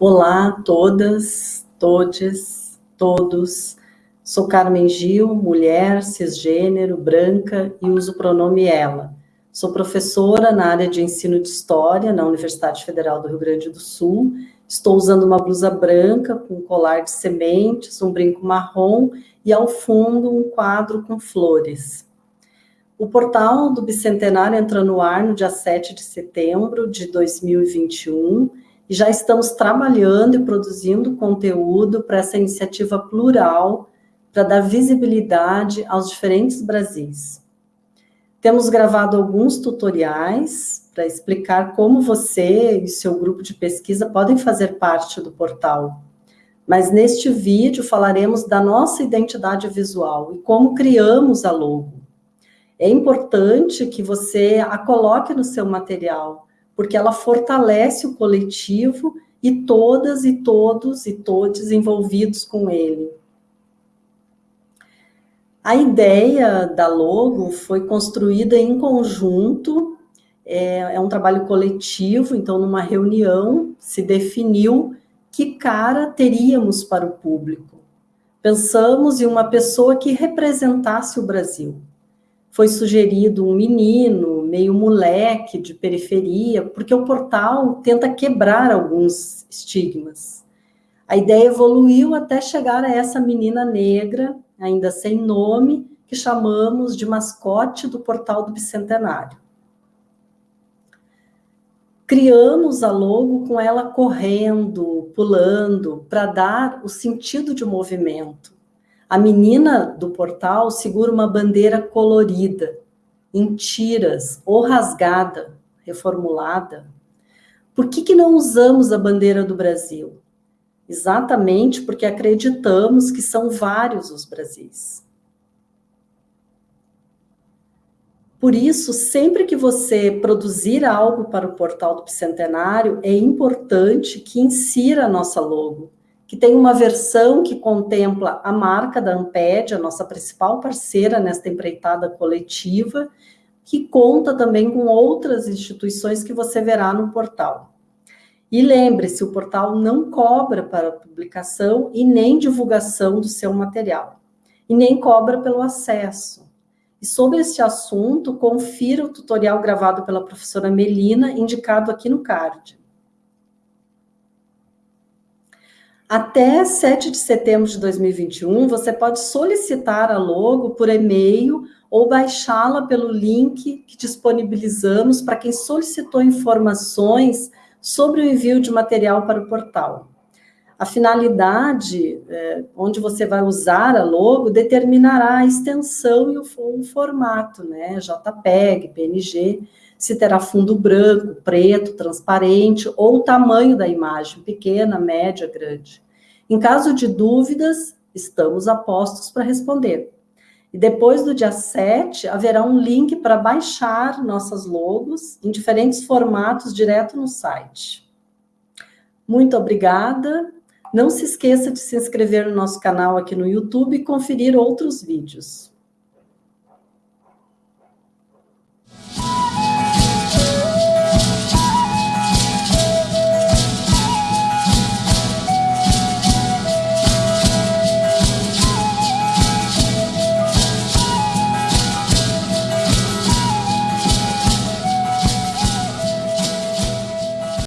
Olá todas, todes, todos. Sou Carmen Gil, mulher, cisgênero, branca e uso o pronome ela. Sou professora na área de ensino de História na Universidade Federal do Rio Grande do Sul. Estou usando uma blusa branca com colar de sementes, um brinco marrom e ao fundo um quadro com flores. O portal do Bicentenário entra no ar no dia 7 de setembro de 2021 e já estamos trabalhando e produzindo conteúdo para essa iniciativa plural para dar visibilidade aos diferentes Brasis. Temos gravado alguns tutoriais para explicar como você e seu grupo de pesquisa podem fazer parte do portal. Mas neste vídeo falaremos da nossa identidade visual e como criamos a logo. É importante que você a coloque no seu material, porque ela fortalece o coletivo e todas e todos e todos envolvidos com ele. A ideia da logo foi construída em conjunto, é, é um trabalho coletivo, então numa reunião se definiu que cara teríamos para o público. Pensamos em uma pessoa que representasse o Brasil foi sugerido um menino, meio moleque, de periferia, porque o portal tenta quebrar alguns estigmas. A ideia evoluiu até chegar a essa menina negra, ainda sem nome, que chamamos de mascote do portal do Bicentenário. Criamos a logo com ela correndo, pulando, para dar o sentido de movimento. A menina do portal segura uma bandeira colorida, em tiras ou rasgada, reformulada. Por que, que não usamos a bandeira do Brasil? Exatamente porque acreditamos que são vários os Brasis. Por isso, sempre que você produzir algo para o portal do Bicentenário, é importante que insira a nossa logo, que tem uma versão que contempla a marca da Amped, a nossa principal parceira nesta empreitada coletiva, que conta também com outras instituições que você verá no portal. E lembre-se, o portal não cobra para publicação e nem divulgação do seu material, e nem cobra pelo acesso. E sobre este assunto, confira o tutorial gravado pela professora Melina, indicado aqui no card. Até 7 de setembro de 2021, você pode solicitar a logo por e-mail ou baixá-la pelo link que disponibilizamos para quem solicitou informações sobre o envio de material para o portal. A finalidade, é, onde você vai usar a logo, determinará a extensão e o, o formato, né? JPEG, PNG, se terá fundo branco, preto, transparente, ou o tamanho da imagem, pequena, média, grande. Em caso de dúvidas, estamos a postos para responder. E depois do dia 7, haverá um link para baixar nossas logos em diferentes formatos direto no site. Muito obrigada. Não se esqueça de se inscrever no nosso canal aqui no YouTube e conferir outros vídeos.